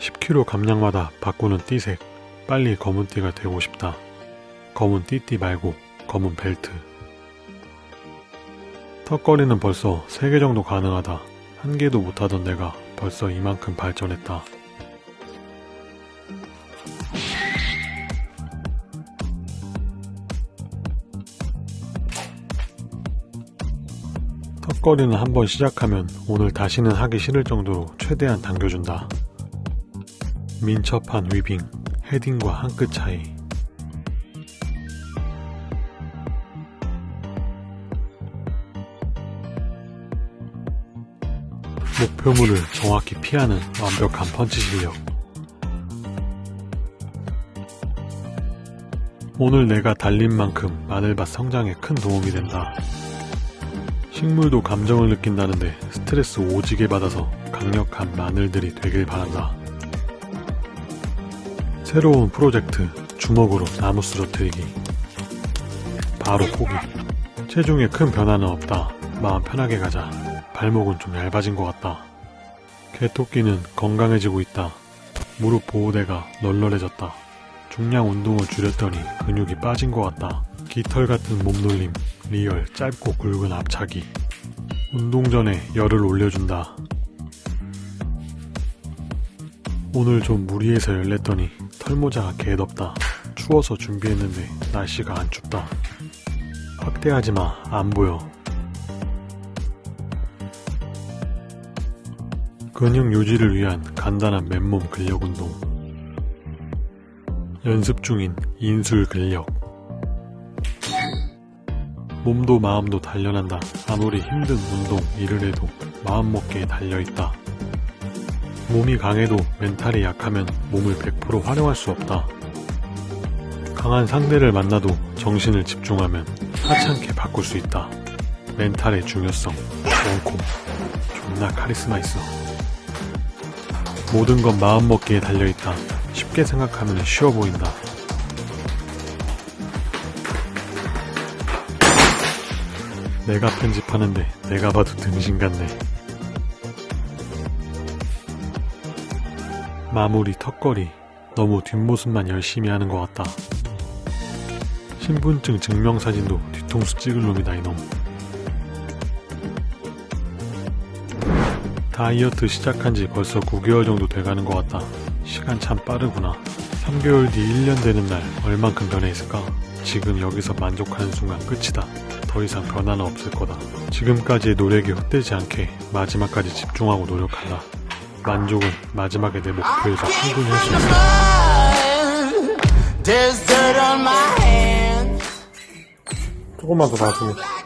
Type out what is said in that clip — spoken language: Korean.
10kg 감량마다 바꾸는 띠색 빨리 검은 띠가 되고 싶다. 검은 띠띠 말고 검은 벨트. 턱걸이는 벌써 3개 정도 가능하다. 한 개도 못하던 내가 벌써 이만큼 발전했다. 턱걸이는 한번 시작하면 오늘 다시는 하기 싫을 정도로 최대한 당겨준다. 민첩한 위빙, 헤딩과 한 끗 차이. 목표물을 정확히 피하는 완벽한 펀치 실력. 오늘 내가 달린 만큼 마늘밭 성장에 큰 도움이 된다. 식물도 감정을 느낀다는데 스트레스 오지게 받아서 강력한 마늘들이 되길 바란다. 새로운 프로젝트 주먹으로 나무 쓰러뜨리기 바로 포기 체중에 큰 변화는 없다. 마음 편하게 가자. 발목은 좀 얇아진 것 같다. 개토끼는 건강해지고 있다. 무릎 보호대가 널널해졌다. 중량 운동을 줄였더니 근육이 빠진 것 같다. 깃털 같은 몸놀림, real 짧고 굵은 앞차기. 운동 전에 열을 올려준다. 오늘 좀 무리해서 열냈더니 털모자가 개덥다. 추워서 준비했는데 날씨가 안 춥다. 확대하지 마, 안 보여. 근육 유지를 위한 간단한 맨몸 근력 운동. 연습 중인 인술 근력. 몸도 마음도 단련한다. 아무리 힘든 운동, 일을 해도 마음먹기에 달려있다. 몸이 강해도 멘탈이 약하면 몸을 100% 활용할 수 없다. 강한 상대를 만나도 정신을 집중하면 하찮게 바꿀 수 있다. 멘탈의 중요성, 원콤. 존나 카리스마 있어. 모든 건 마음먹기에 달려있다. 쉽게 생각하면 쉬워 보인다. 내가 편집하는데 내가 봐도 등신 같네. 마무리 턱걸이 너무 뒷모습만 열심히 하는 것 같다. 신분증 증명사진도 뒤통수 찍을 놈이다 이놈. 다이어트 시작한 지 벌써 9개월 정도 돼가는 것 같다. 시간 참 빠르구나. 3개월 뒤 1년 되는 날 얼만큼 변해 있을까? 지금 여기서 만족하는 순간 끝이다. 더 이상 변화는 없을 거다. 지금까지의 노력이 헛되지 않게 마지막까지 집중하고 노력한다. 만족은 마지막에 내 목표에서 충분히 할수 있다. There's dirt on my hands. 조금만 더 나왔습니다.